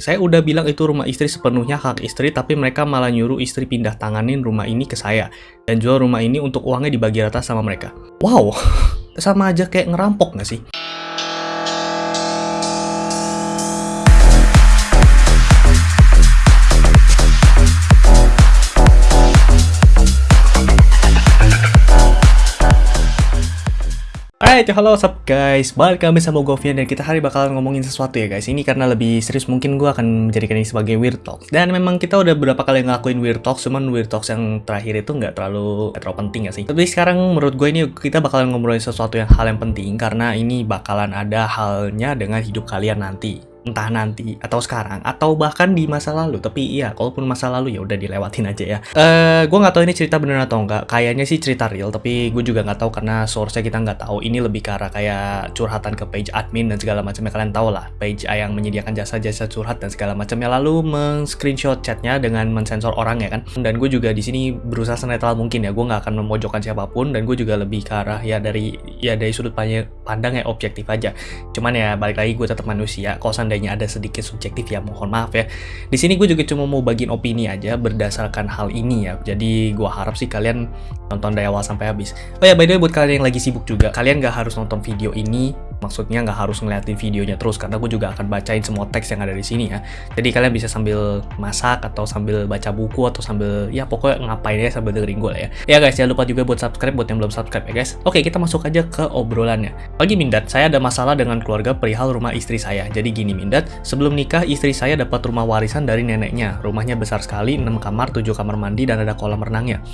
Saya udah bilang itu rumah istri sepenuhnya hak istri, tapi mereka malah nyuruh istri pindah tanganin rumah ini ke saya. Dan jual rumah ini untuk uangnya dibagi rata sama mereka. Wow, sama aja kayak ngerampok nggak sih? Alright, halo what's up guys? Balik kami sama Govian dan kita hari bakalan ngomongin sesuatu ya guys. Ini karena lebih serius mungkin gue akan menjadikan ini sebagai Weird Talks. Dan memang kita udah beberapa kali ngelakuin Weird Talks Cuman Weird Talks yang terakhir itu nggak terlalu, gak terlalu penting ya sih. Tapi sekarang menurut gue ini kita bakalan ngomongin sesuatu yang hal yang penting Karena ini bakalan ada halnya dengan hidup kalian nanti entah nanti atau sekarang atau bahkan di masa lalu. Tapi iya kalaupun masa lalu ya udah dilewatin aja ya. Eh gue nggak tahu ini cerita bener atau enggak kayaknya sih cerita real tapi gue juga nggak tahu karena source-nya kita nggak tahu. Ini lebih ke arah kayak curhatan ke page admin dan segala macamnya. Kalian tahu lah page yang menyediakan jasa-jasa curhat dan segala macamnya. Lalu men-screenshot chatnya dengan mensensor orang ya kan? Dan gue juga di sini berusaha senetral mungkin ya. Gue nggak akan memojokkan siapa pun dan gue juga lebih ke arah ya dari ya dari sudut pandang ya objektif aja. Cuman ya balik lagi gue tetap manusia. Kalau seandainya ada sedikit subjektif ya mohon maaf ya. Di sini gue juga cuma mau bagiin opini aja berdasarkan hal ini ya. Jadi gue harap sih kalian nonton dari awal sampai habis. Oh ya by the way buat kalian yang lagi sibuk juga, kalian gak harus nonton video ini maksudnya nggak harus ngeliatin videonya terus karena gue juga akan bacain semua teks yang ada di sini ya. Jadi kalian bisa sambil masak atau sambil baca buku atau sambil ya pokoknya ngapain ya sambil dengerin gue lah ya. Ya guys jangan lupa juga buat subscribe buat yang belum subscribe ya guys. Oke kita masuk aja ke obrolannya. Pagi Mindat. Saya ada masalah dengan keluarga perihal rumah istri saya. Jadi gini Mindat. Sebelum nikah istri saya dapat rumah warisan dari neneknya. Rumahnya besar sekali 6 kamar 7 kamar mandi dan ada kolam renangnya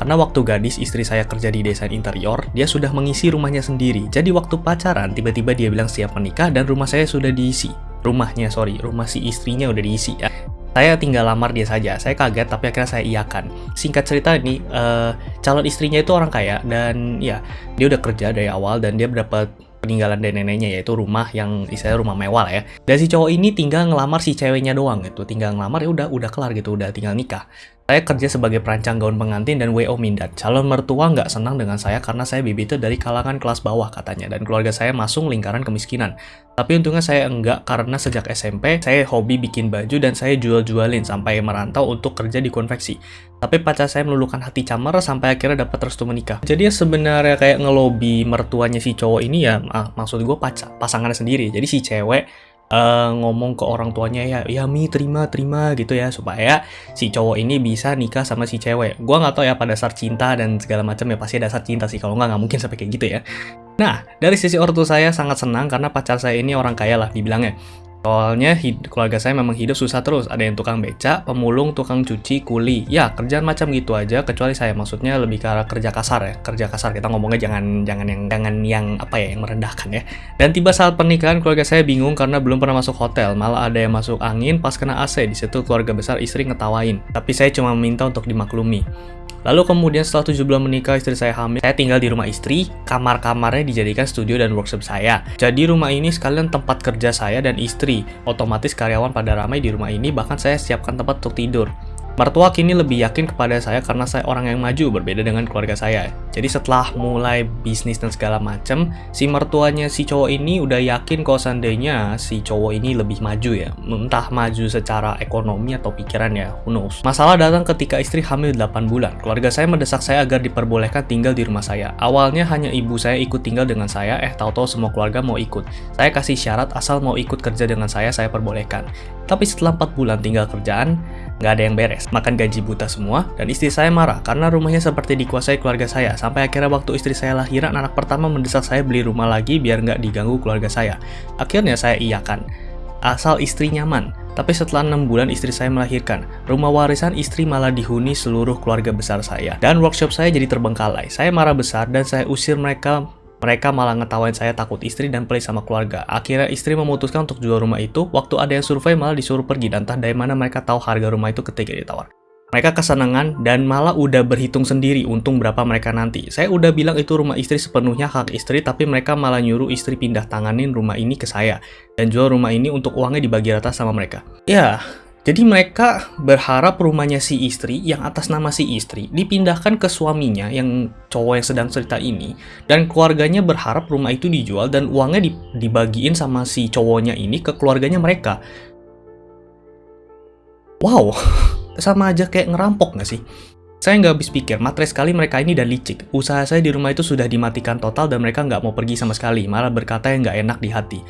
karena waktu gadis istri saya kerja di desain interior, dia sudah mengisi rumahnya sendiri. Jadi waktu pacaran, tiba-tiba dia bilang siap menikah dan rumah saya sudah diisi. Rumahnya, sorry, rumah si istrinya udah diisi ya. Saya tinggal lamar dia saja. Saya kaget, tapi akhirnya saya iakan. Singkat cerita ini, uh, calon istrinya itu orang kaya dan ya dia udah kerja dari awal dan dia berapa peninggalan dari neneknya yaitu rumah yang istilahnya rumah mewah lah ya. Dan si cowok ini tinggal ngelamar si ceweknya doang gitu. Tinggal ngelamar ya udah udah kelar gitu, udah tinggal nikah. Saya kerja sebagai perancang gaun pengantin dan WO Mindat. Calon mertua nggak senang dengan saya karena saya bibitnya dari kalangan kelas bawah katanya. Dan keluarga saya masuk lingkaran kemiskinan. Tapi untungnya saya enggak karena sejak SMP saya hobi bikin baju dan saya jual-jualin sampai merantau untuk kerja di konveksi. Tapi pacar saya meluluhkan hati camar sampai akhirnya dapat restu menikah. Jadi ya sebenarnya kayak ngelobi mertuanya si cowok ini ya ah, maksud gue pacar pasangannya sendiri. Jadi si cewek uh, ngomong ke orang tuanya ya, ya Mi terima terima gitu ya supaya si cowok ini bisa nikah sama si cewek. Gua nggak tahu ya pada dasar cinta dan segala macam ya pasti dasar cinta sih kalau nggak nggak mungkin sampai kayak gitu ya. Nah dari sisi ortu saya sangat senang karena pacar saya ini orang kaya lah dibilangnya. Soalnya keluarga saya memang hidup susah terus. Ada yang tukang beca, pemulung, tukang cuci, kuli. Ya, kerjaan macam gitu aja. Kecuali saya maksudnya lebih ke arah kerja kasar ya. Kerja kasar kita ngomongnya jangan jangan yang jangan yang apa ya yang merendahkan ya. Dan tiba saat pernikahan keluarga saya bingung karena belum pernah masuk hotel. Malah ada yang masuk angin pas kena AC. Di situ keluarga besar istri ngetawain. Tapi saya cuma minta untuk dimaklumi. Lalu kemudian setelah 7 bulan menikah istri saya hamil, saya tinggal di rumah istri, kamar-kamarnya dijadikan studio dan workshop saya. Jadi rumah ini sekalian tempat kerja saya dan istri. Otomatis karyawan pada ramai di rumah ini, bahkan saya siapkan tempat untuk tidur. Mertua kini lebih yakin kepada saya karena saya orang yang maju berbeda dengan keluarga saya. Jadi setelah mulai bisnis dan segala macam, si mertuanya si cowok ini udah yakin kalau seandainya si cowok ini lebih maju ya. Entah maju secara ekonomi atau pikiran ya, who knows. Masalah datang ketika istri hamil 8 bulan. Keluarga saya mendesak saya agar diperbolehkan tinggal di rumah saya. Awalnya hanya ibu saya ikut tinggal dengan saya, eh tahu-tahu semua keluarga mau ikut. Saya kasih syarat asal mau ikut kerja dengan saya, saya perbolehkan. Tapi setelah 4 bulan tinggal kerjaan, nggak ada yang beres, makan gaji buta semua, dan istri saya marah karena rumahnya seperti dikuasai keluarga saya, sampai akhirnya waktu istri saya lahiran, anak pertama mendesak saya beli rumah lagi biar nggak diganggu keluarga saya. Akhirnya saya iakan, asal istri nyaman. Tapi setelah enam bulan istri saya melahirkan, rumah warisan istri malah dihuni seluruh keluarga besar saya. Dan workshop saya jadi terbengkalai. Saya marah besar dan saya usir mereka mereka malah ngetawain saya takut istri dan pelit sama keluarga. Akhirnya istri memutuskan untuk jual rumah itu, waktu ada yang survei malah disuruh pergi dan entah dari mana mereka tahu harga rumah itu ketika ditawar. Mereka kesenangan dan malah udah berhitung sendiri untung berapa mereka nanti. Saya udah bilang itu rumah istri sepenuhnya hak istri, tapi mereka malah nyuruh istri pindah tanganin rumah ini ke saya. Dan jual rumah ini untuk uangnya dibagi rata sama mereka. Ya, jadi mereka berharap rumahnya si istri yang atas nama si istri dipindahkan ke suaminya yang cowok yang sedang cerita ini dan keluarganya berharap rumah itu dijual dan uangnya dibagiin sama si cowoknya ini ke keluarganya mereka. wow sama aja kayak ngerampok nggak sih saya nggak habis pikir, matre sekali mereka ini dan licik. Usaha saya di rumah itu sudah dimatikan total dan mereka nggak mau pergi sama sekali, malah berkata yang nggak enak di hati.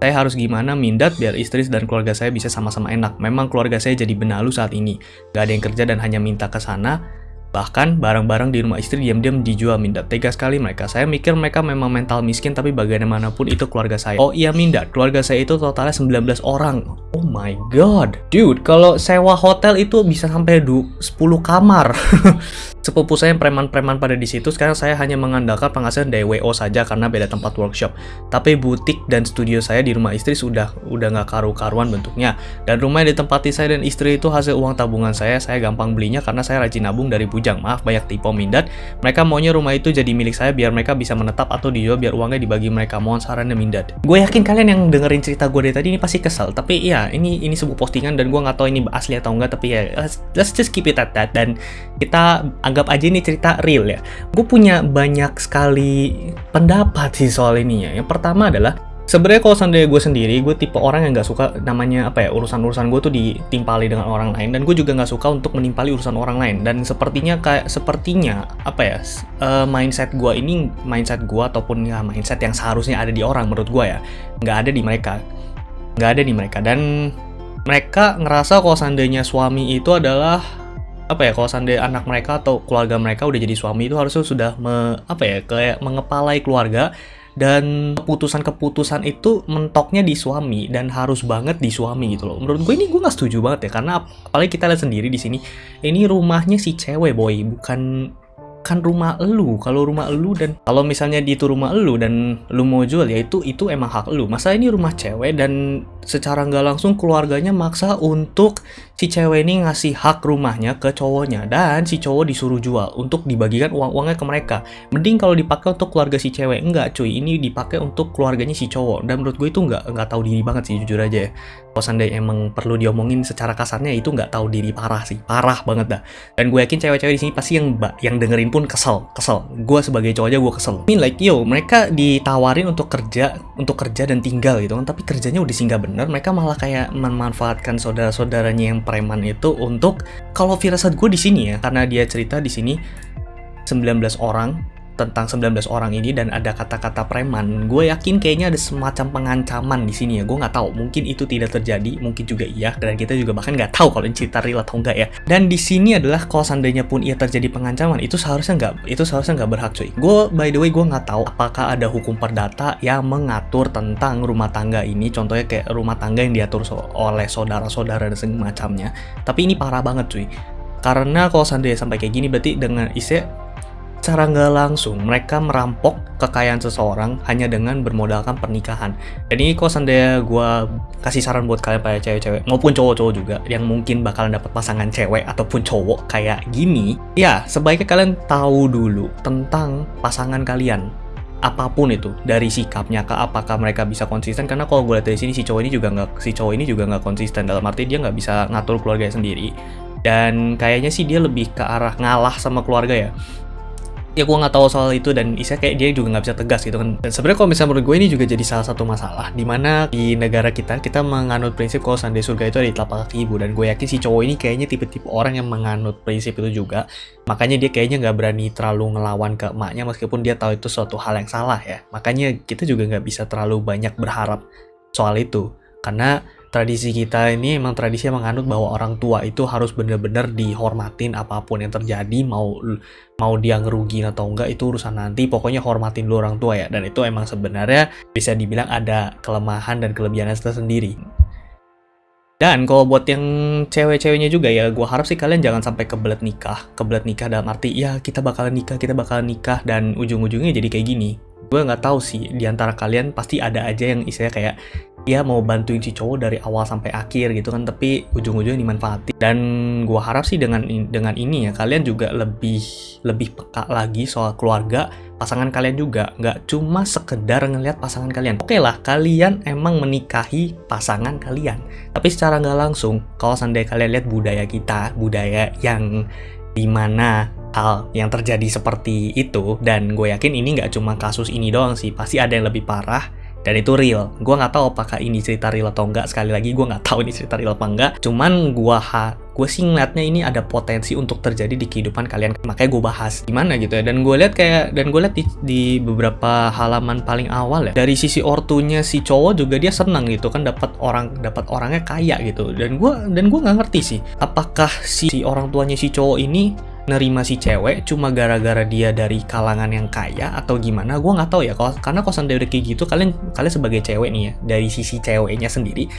Saya harus gimana mindat biar istri dan keluarga saya bisa sama-sama enak. Memang keluarga saya jadi benalu saat ini. Gak ada yang kerja dan hanya minta ke sana, Bahkan barang-barang di rumah istri diam-diam dijual Mindat. Tega sekali mereka. Saya mikir mereka memang mental miskin tapi bagaimanapun itu keluarga saya. Oh iya Mindat, keluarga saya itu totalnya 19 orang. Oh my god. Dude, kalau sewa hotel itu bisa sampai 10 kamar. Sepupu saya preman-preman pada di situ, sekarang saya hanya mengandalkan penghasilan dari WO saja karena beda tempat workshop. Tapi butik dan studio saya di rumah istri sudah udah nggak karu-karuan bentuknya. Dan rumah yang ditempati saya dan istri itu hasil uang tabungan saya, saya gampang belinya karena saya rajin nabung dari bujang. Maaf banyak tipe mindat. Mereka maunya rumah itu jadi milik saya biar mereka bisa menetap atau dijual biar uangnya dibagi mereka. Mohon sarannya mindat. Gue yakin kalian yang dengerin cerita gue dari tadi ini pasti kesel. Tapi ya ini ini sebuah postingan dan gue nggak tahu ini asli atau enggak. Tapi ya let's, let's just keep it at that. Dan kita anggap aja ini cerita real ya. Gue punya banyak sekali pendapat sih soal ini ya. Yang pertama adalah sebenarnya kalau seandainya gue sendiri, gue tipe orang yang nggak suka namanya apa ya urusan-urusan gue tuh ditimpali dengan orang lain dan gue juga nggak suka untuk menimpali urusan orang lain dan sepertinya kayak sepertinya apa ya uh, mindset gue ini mindset gue ataupun ya mindset yang seharusnya ada di orang menurut gue ya nggak ada di mereka nggak ada di mereka dan mereka ngerasa kalau seandainya suami itu adalah apa ya kalau seandainya anak mereka atau keluarga mereka udah jadi suami itu harusnya sudah me, apa ya kayak mengepalai keluarga dan keputusan-keputusan itu mentoknya di suami dan harus banget di suami gitu loh. Menurut gue ini gue nggak setuju banget ya karena apalagi kita lihat sendiri di sini ini rumahnya si cewek boy bukan kan rumah elu. Kalau rumah elu dan kalau misalnya di itu rumah elu dan lu mau jual ya itu itu emang hak lu. Masa ini rumah cewek dan secara nggak langsung keluarganya maksa untuk si cewek ini ngasih hak rumahnya ke cowoknya dan si cowok disuruh jual untuk dibagikan uang-uangnya ke mereka. Mending kalau dipakai untuk keluarga si cewek. Enggak cuy. Ini dipakai untuk keluarganya si cowok. Dan menurut gue itu nggak nggak tahu diri banget sih jujur aja ya. Kalau seandainya emang perlu diomongin secara kasarnya itu nggak tahu diri. Parah sih. Parah banget dah. Dan gue yakin cewek-cewek di sini pasti yang yang dengerin pun kesel kesel. Gue sebagai cowok aja gue kesel. Ini like yo mereka ditawarin untuk kerja untuk kerja dan tinggal gitu kan tapi kerjanya udah singgah bener mereka malah kayak memanfaatkan saudara-saudaranya yang preman itu untuk kalau firasat gue di sini ya karena dia cerita di sini 19 orang tentang 19 orang ini dan ada kata-kata preman, gue yakin kayaknya ada semacam pengancaman di sini ya. Gue nggak tahu, mungkin itu tidak terjadi, mungkin juga iya, dan kita juga bahkan nggak tahu kalau ini cerita real atau enggak ya. Dan di sini adalah kalau seandainya pun ia terjadi pengancaman, itu seharusnya nggak, itu seharusnya nggak berhak cuy. Gue by the way gue nggak tahu apakah ada hukum perdata yang mengatur tentang rumah tangga ini, contohnya kayak rumah tangga yang diatur so oleh saudara-saudara dan semacamnya. Tapi ini parah banget cuy. Karena kalau seandainya sampai kayak gini berarti dengan isi Secara nggak langsung, mereka merampok kekayaan seseorang hanya dengan bermodalkan pernikahan. Dan ini kok seandainya gue kasih saran buat kalian pada cewek-cewek, maupun cowok-cowok juga, yang mungkin bakalan dapat pasangan cewek ataupun cowok kayak gini, ya sebaiknya kalian tahu dulu tentang pasangan kalian. Apa pun itu dari sikapnya ke apakah mereka bisa konsisten karena kalau gue lihat dari sini si cowok ini juga nggak si cowok ini juga nggak konsisten. Dalam arti dia nggak bisa ngatur keluarganya sendiri. Dan kayaknya sih dia lebih ke arah ngalah sama keluarga ya ya gue nggak tahu soal itu dan Isa kayak dia juga nggak bisa tegas gitu kan. Dan sebenarnya kalau misalnya menurut gue ini juga jadi salah satu masalah di mana di negara kita kita menganut prinsip kalau sandi surga itu ada di telapak kaki ibu. Dan gue yakin si cowok ini kayaknya tipe-tipe orang yang menganut prinsip itu juga. Makanya dia kayaknya nggak berani terlalu ngelawan ke emaknya meskipun dia tahu itu suatu hal yang salah ya. Makanya kita juga nggak bisa terlalu banyak berharap soal itu. Karena tradisi kita ini emang tradisi yang menganut bahwa orang tua itu harus benar-benar dihormatin apa pun yang terjadi mau mau dia ngerugiin atau enggak itu urusan nanti. Pokoknya hormatin dulu orang tua ya. Dan itu emang sebenarnya bisa dibilang ada kelemahan dan kelebihannya tersendiri dan kalau buat yang cewek-ceweknya juga ya gue harap sih kalian jangan sampai kebelet nikah. Kebelet nikah dalam arti ya kita bakalan nikah kita bakalan nikah dan ujung-ujungnya jadi kayak gini. Gue nggak tahu sih di antara kalian pasti ada aja yang istilahnya kayak dia mau bantuin si cowok dari awal sampai akhir gitu kan tapi ujung-ujungnya dimanfaatin. Dan gue harap sih dengan dengan ini ya kalian juga lebih lebih peka lagi soal keluarga pasangan kalian juga nggak cuma sekedar ngelihat pasangan kalian. Oke okay lah kalian emang menikahi pasangan kalian. Tapi secara nggak langsung kalau seandainya kalian lihat budaya kita budaya yang di mana hal yang terjadi seperti itu dan gue yakin ini nggak cuma kasus ini doang sih pasti ada yang lebih parah dan itu real. Gue nggak tahu apakah ini cerita real atau enggak. Sekali lagi gue nggak tahu ini cerita real apa enggak. Cuman gue ha, gue sih ngeliatnya ini ada potensi untuk terjadi di kehidupan kalian. Makanya gue bahas gimana gitu ya. Dan gue lihat kayak dan gue lihat di, di beberapa halaman paling awal ya. Dari sisi ortunya si cowok juga dia senang gitu kan dapat orang dapat orangnya kaya gitu. Dan gue dan gue nggak ngerti sih apakah si, si orang tuanya si cowok ini nerima si cewek cuma gara-gara dia dari kalangan yang kaya atau gimana gue nggak tahu ya. Kalau karena kosan udah kayak gitu kalian kalian sebagai cewek nih ya dari sisi ceweknya sendiri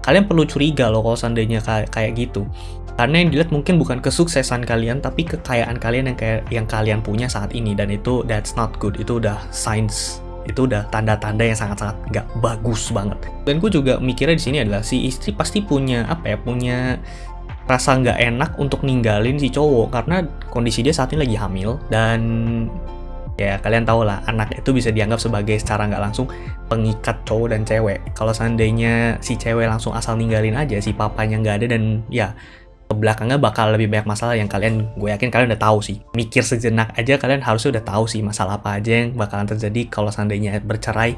kalian perlu curiga loh kalau seandainya kayak, gitu. Karena yang dilihat mungkin bukan kesuksesan kalian tapi kekayaan kalian yang kayak yang kalian punya saat ini. Dan itu that's not good. Itu udah signs itu udah tanda-tanda yang sangat-sangat nggak bagus banget. Dan gue juga mikirnya di sini adalah si istri pasti punya apa ya punya rasa nggak enak untuk ninggalin si cowok karena kondisi dia saat ini lagi hamil dan ya kalian tau lah anak itu bisa dianggap sebagai secara nggak langsung pengikat cowok dan cewek. Kalau seandainya si cewek langsung asal ninggalin aja si papanya nggak ada dan ya belakangnya bakal lebih banyak masalah yang kalian gue yakin kalian udah tahu sih. Mikir sejenak aja kalian harusnya udah tahu sih masalah apa aja yang bakalan terjadi kalau seandainya bercerai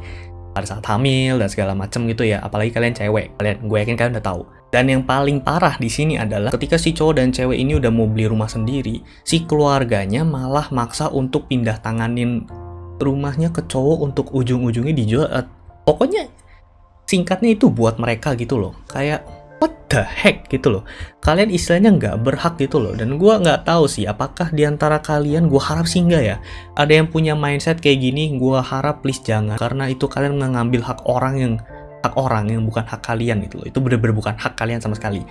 pada saat hamil dan segala macem gitu ya apalagi kalian cewek. Kalian gue yakin kalian udah tahu dan yang paling parah di sini adalah ketika si cowok dan cewek ini udah mau beli rumah sendiri, si keluarganya malah maksa untuk pindah tanganin rumahnya ke cowok untuk ujung-ujungnya dijual. Uh, pokoknya singkatnya itu buat mereka gitu loh. Kayak what the heck gitu loh. Kalian istilahnya nggak berhak gitu loh. Dan gue nggak tahu sih apakah di antara kalian, gue harap sih nggak ya. Ada yang punya mindset kayak gini, gue harap please jangan. Karena itu kalian mengambil hak orang yang hak orang yang bukan hak kalian gitu loh. Itu bener-bener bukan hak kalian sama sekali.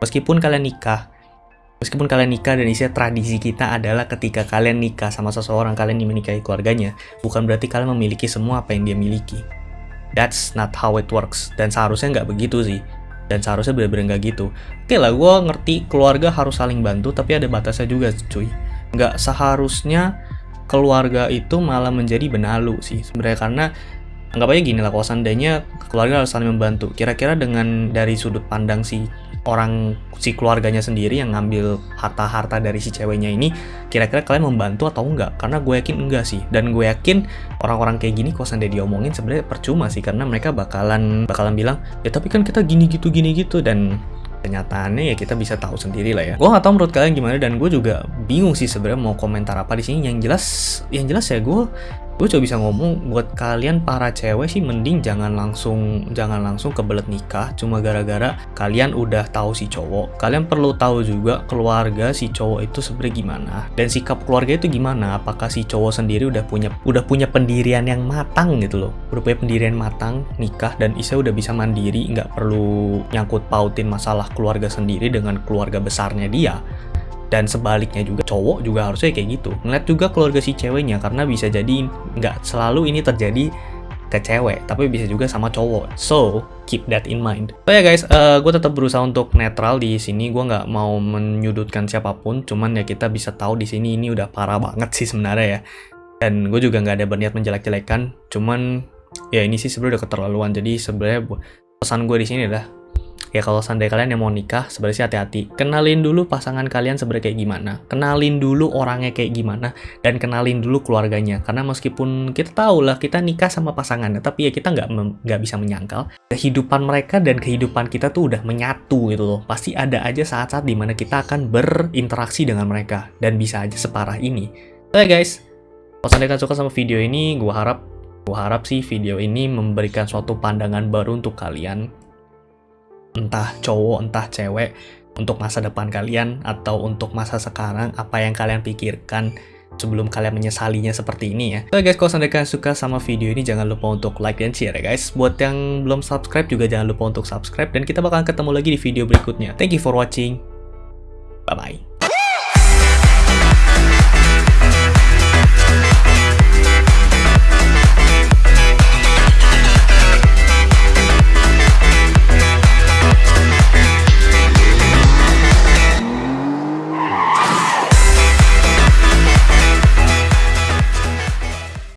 Meskipun kalian nikah, meskipun kalian nikah dan istilah tradisi kita adalah ketika kalian nikah sama seseorang, kalian menikahi keluarganya, bukan berarti kalian memiliki semua apa yang dia miliki. That's not how it works. Dan seharusnya nggak begitu sih. Dan seharusnya bener-bener nggak gitu. Oke lah, gue ngerti keluarga harus saling bantu, tapi ada batasnya juga cuy. Nggak seharusnya keluarga itu malah menjadi benalu sih sebenarnya karena anggap aja gini lah kalau seandainya keluarga harus saling membantu kira-kira dengan dari sudut pandang si orang si keluarganya sendiri yang ngambil harta-harta dari si ceweknya ini kira-kira kalian membantu atau enggak karena gue yakin enggak sih dan gue yakin orang-orang kayak gini kalau seandainya diomongin sebenarnya percuma sih karena mereka bakalan bakalan bilang ya tapi kan kita gini gitu gini gitu dan kenyataannya ya kita bisa tahu sendiri lah ya. Gue nggak tahu menurut kalian gimana dan gue juga bingung sih sebenarnya mau komentar apa di sini. Yang jelas, yang jelas ya gue gue coba bisa ngomong buat kalian para cewek sih mending jangan langsung jangan langsung kebelet nikah. Cuma gara-gara kalian udah tahu si cowok kalian perlu tahu juga keluarga si cowok itu sebenarnya gimana. Dan sikap keluarga itu gimana? Apakah si cowok sendiri udah punya udah punya pendirian yang matang gitu loh? Udah punya pendirian matang nikah dan Isa udah bisa mandiri nggak perlu nyangkut pautin masalah keluarga sendiri dengan keluarga besarnya dia dan sebaliknya juga cowok juga harusnya kayak gitu. Ngeliat juga keluarga si ceweknya karena bisa jadi nggak selalu ini terjadi ke cewek tapi bisa juga sama cowok. So keep that in mind. So ya guys uh, gue tetap berusaha untuk netral di sini. Gue nggak mau menyudutkan siapa pun cuman ya kita bisa tahu di sini ini udah parah banget sih sebenarnya ya. Dan gue juga nggak ada berniat menjelek-jelekan cuman ya ini sih sebenarnya udah keterlaluan. Jadi sebenarnya pesan gue di sini adalah ya kalau seandainya kalian yang mau nikah sebenarnya hati-hati. Kenalin dulu pasangan kalian sebenarnya kayak gimana. Kenalin dulu orangnya kayak gimana. Dan kenalin dulu keluarganya. Karena meskipun kita tahu lah kita nikah sama pasangannya tapi ya kita nggak nggak bisa menyangkal. Kehidupan mereka dan kehidupan kita tuh udah menyatu gitu loh. Pasti ada aja saat-saat di mana kita akan berinteraksi dengan mereka. Dan bisa aja separah ini. Oke okay guys. Kalau kalian suka sama video ini gue harap gue harap sih video ini memberikan suatu pandangan baru untuk kalian entah cowok entah cewek untuk masa depan kalian atau untuk masa sekarang apa yang kalian pikirkan sebelum kalian menyesalinya seperti ini ya. Oke guys, kalau kalian suka sama video ini jangan lupa untuk like dan share ya guys. Buat yang belum subscribe juga jangan lupa untuk subscribe dan kita bakalan ketemu lagi di video berikutnya. Thank you for watching. Bye bye.